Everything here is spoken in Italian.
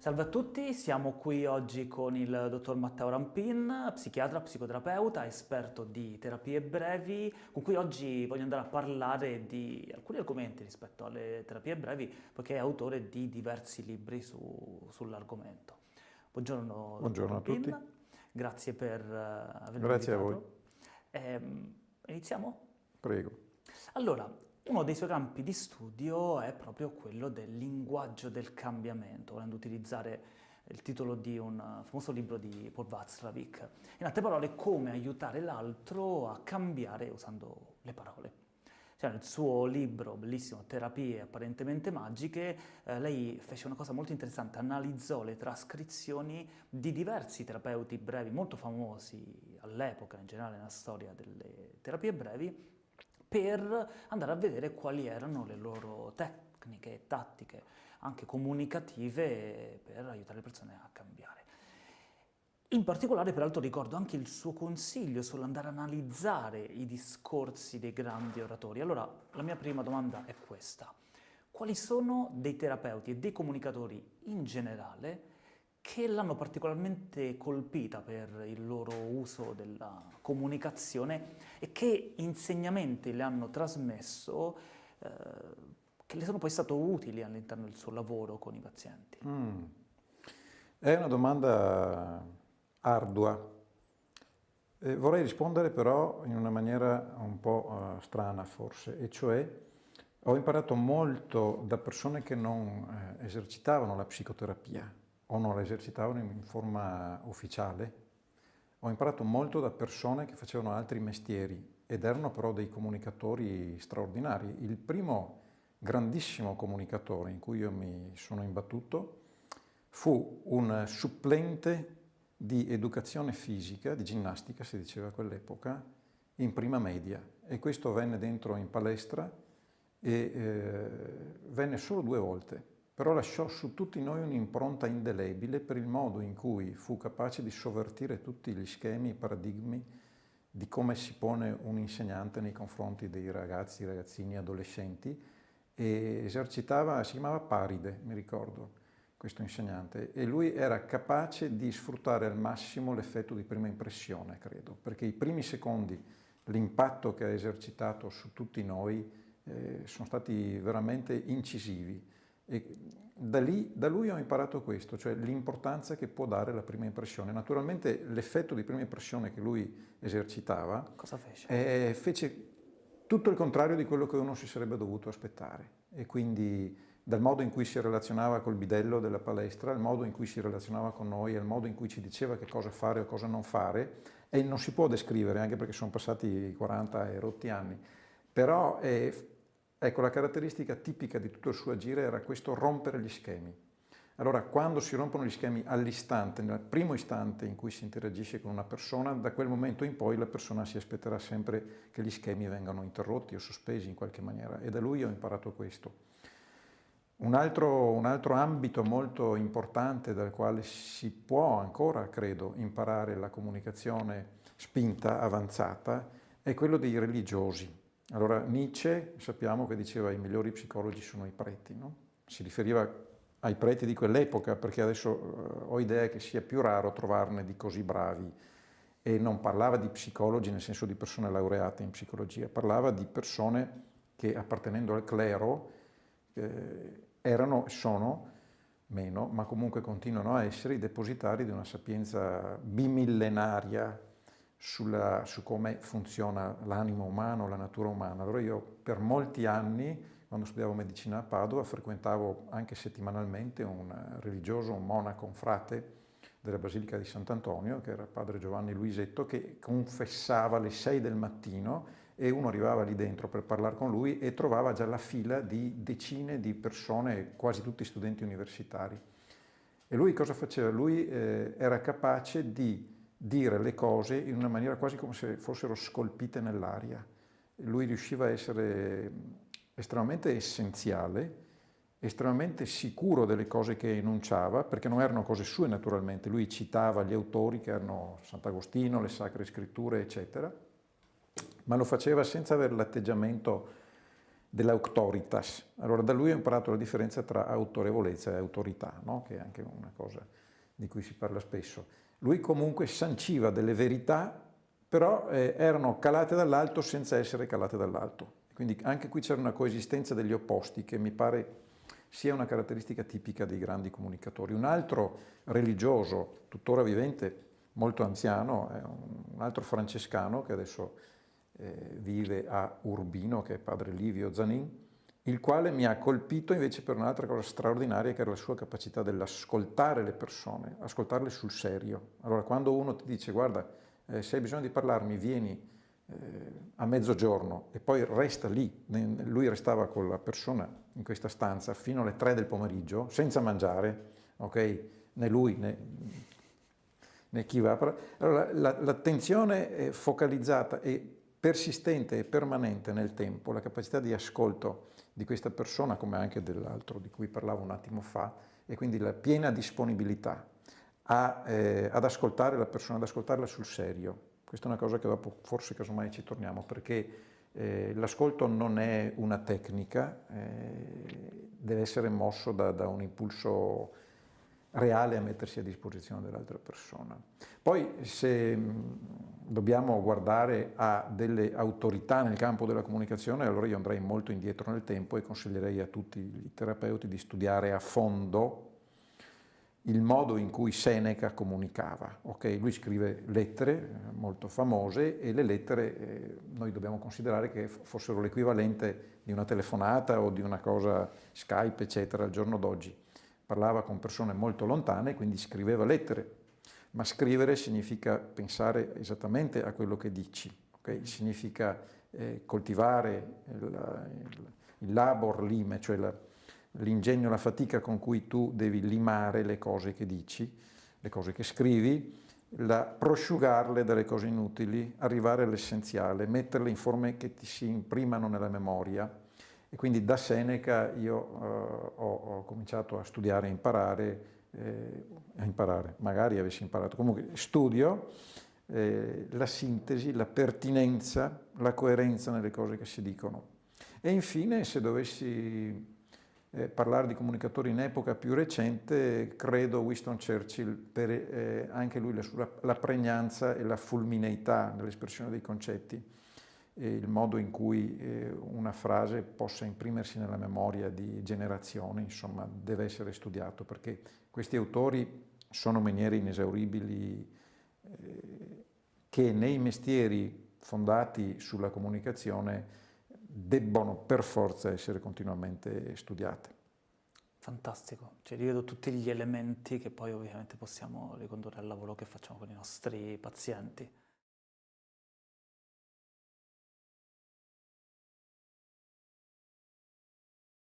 Salve a tutti, siamo qui oggi con il dottor Matteo Rampin, psichiatra, psicoterapeuta, esperto di terapie brevi, con cui oggi voglio andare a parlare di alcuni argomenti rispetto alle terapie brevi, poiché è autore di diversi libri su, sull'argomento. Buongiorno, Buongiorno a tutti. Grazie per uh, avermi Grazie invitato. a voi. Eh, iniziamo? Prego. Allora, uno dei suoi campi di studio è proprio quello del linguaggio del cambiamento, volendo utilizzare il titolo di un famoso libro di Paul Václavic. In altre parole, come aiutare l'altro a cambiare usando le parole. Cioè, nel suo libro, bellissimo, Terapie apparentemente magiche, eh, lei fece una cosa molto interessante, analizzò le trascrizioni di diversi terapeuti brevi molto famosi all'epoca, in generale nella storia delle terapie brevi, per andare a vedere quali erano le loro tecniche e tattiche, anche comunicative, per aiutare le persone a cambiare. In particolare, peraltro, ricordo anche il suo consiglio sull'andare a analizzare i discorsi dei grandi oratori. Allora, la mia prima domanda è questa. Quali sono dei terapeuti e dei comunicatori in generale che l'hanno particolarmente colpita per il loro uso della comunicazione e che insegnamenti le hanno trasmesso eh, che le sono poi stati utili all'interno del suo lavoro con i pazienti? Mm. È una domanda ardua. Eh, vorrei rispondere però in una maniera un po' uh, strana forse, e cioè ho imparato molto da persone che non eh, esercitavano la psicoterapia, o non la esercitavano in forma ufficiale. Ho imparato molto da persone che facevano altri mestieri ed erano però dei comunicatori straordinari. Il primo grandissimo comunicatore in cui io mi sono imbattuto fu un supplente di educazione fisica, di ginnastica si diceva a quell'epoca, in prima media e questo venne dentro in palestra e eh, venne solo due volte però lasciò su tutti noi un'impronta indelebile per il modo in cui fu capace di sovvertire tutti gli schemi, i paradigmi di come si pone un insegnante nei confronti dei ragazzi, ragazzini, adolescenti e esercitava, si chiamava Paride, mi ricordo, questo insegnante, e lui era capace di sfruttare al massimo l'effetto di prima impressione, credo, perché i primi secondi, l'impatto che ha esercitato su tutti noi eh, sono stati veramente incisivi e da, lì, da lui ho imparato questo, cioè l'importanza che può dare la prima impressione. Naturalmente l'effetto di prima impressione che lui esercitava Cosa fece? Eh, fece tutto il contrario di quello che uno si sarebbe dovuto aspettare e quindi dal modo in cui si relazionava col bidello della palestra, al modo in cui si relazionava con noi, al modo in cui ci diceva che cosa fare o cosa non fare e non si può descrivere anche perché sono passati 40 e rotti anni, però eh, Ecco, la caratteristica tipica di tutto il suo agire era questo rompere gli schemi. Allora, quando si rompono gli schemi all'istante, nel primo istante in cui si interagisce con una persona, da quel momento in poi la persona si aspetterà sempre che gli schemi vengano interrotti o sospesi in qualche maniera e da lui ho imparato questo. Un altro, un altro ambito molto importante dal quale si può ancora, credo, imparare la comunicazione spinta, avanzata, è quello dei religiosi. Allora Nietzsche sappiamo che diceva i migliori psicologi sono i preti, no? si riferiva ai preti di quell'epoca perché adesso uh, ho idea che sia più raro trovarne di così bravi e non parlava di psicologi nel senso di persone laureate in psicologia, parlava di persone che appartenendo al clero eh, erano, sono, meno, ma comunque continuano a essere i depositari di una sapienza bimillenaria sulla, su come funziona l'animo umano, la natura umana. Allora io per molti anni, quando studiavo medicina a Padova, frequentavo anche settimanalmente un religioso, un monaco, un frate della Basilica di Sant'Antonio, che era padre Giovanni Luisetto, che confessava alle 6 del mattino e uno arrivava lì dentro per parlare con lui e trovava già la fila di decine di persone, quasi tutti studenti universitari. E lui cosa faceva? Lui eh, era capace di dire le cose in una maniera quasi come se fossero scolpite nell'aria. Lui riusciva a essere estremamente essenziale, estremamente sicuro delle cose che enunciava, perché non erano cose sue naturalmente, lui citava gli autori che erano Sant'Agostino, le Sacre Scritture, eccetera, ma lo faceva senza avere l'atteggiamento dell'autoritas. Allora da lui ho imparato la differenza tra autorevolezza e autorità, no? che è anche una cosa di cui si parla spesso. Lui comunque sanciva delle verità, però eh, erano calate dall'alto senza essere calate dall'alto. Quindi anche qui c'era una coesistenza degli opposti che mi pare sia una caratteristica tipica dei grandi comunicatori. Un altro religioso, tuttora vivente, molto anziano, un altro francescano che adesso eh, vive a Urbino, che è padre Livio Zanin, il quale mi ha colpito invece per un'altra cosa straordinaria che era la sua capacità dell'ascoltare le persone, ascoltarle sul serio. Allora quando uno ti dice guarda eh, se hai bisogno di parlarmi vieni eh, a mezzogiorno e poi resta lì, lui restava con la persona in questa stanza fino alle tre del pomeriggio senza mangiare, ok? Né lui né, né chi va. Allora l'attenzione la, focalizzata e persistente e permanente nel tempo, la capacità di ascolto di questa persona, come anche dell'altro di cui parlavo un attimo fa, e quindi la piena disponibilità a, eh, ad ascoltare la persona, ad ascoltarla sul serio. Questa è una cosa che dopo forse casomai ci torniamo, perché eh, l'ascolto non è una tecnica, eh, deve essere mosso da, da un impulso reale a mettersi a disposizione dell'altra persona. Poi se dobbiamo guardare a delle autorità nel campo della comunicazione, allora io andrei molto indietro nel tempo e consiglierei a tutti i terapeuti di studiare a fondo il modo in cui Seneca comunicava. Okay? Lui scrive lettere eh, molto famose e le lettere eh, noi dobbiamo considerare che fossero l'equivalente di una telefonata o di una cosa Skype, eccetera, al giorno d'oggi parlava con persone molto lontane, quindi scriveva lettere, ma scrivere significa pensare esattamente a quello che dici, okay? significa eh, coltivare il, il, labor lime, cioè l'ingegno, la, la fatica con cui tu devi limare le cose che dici, le cose che scrivi, la, prosciugarle dalle cose inutili, arrivare all'essenziale, metterle in forme che ti si imprimano nella memoria, e quindi da Seneca io uh, ho, ho, cominciato a studiare e imparare, eh, a imparare, magari avessi imparato, comunque studio eh, la sintesi, la pertinenza, la coerenza nelle cose che si dicono. E infine, se dovessi eh, parlare di comunicatori in epoca più recente, credo Winston Churchill, per eh, anche lui la, la pregnanza e la fulmineità nell'espressione dei concetti il modo in cui eh, una frase possa imprimersi nella memoria di generazioni, insomma, deve essere studiato perché questi autori sono miniere inesauribili eh, che nei mestieri fondati sulla comunicazione debbono per forza essere continuamente studiate. Fantastico, cioè rivedo tutti gli elementi che poi ovviamente possiamo ricondurre al lavoro che facciamo con i nostri pazienti.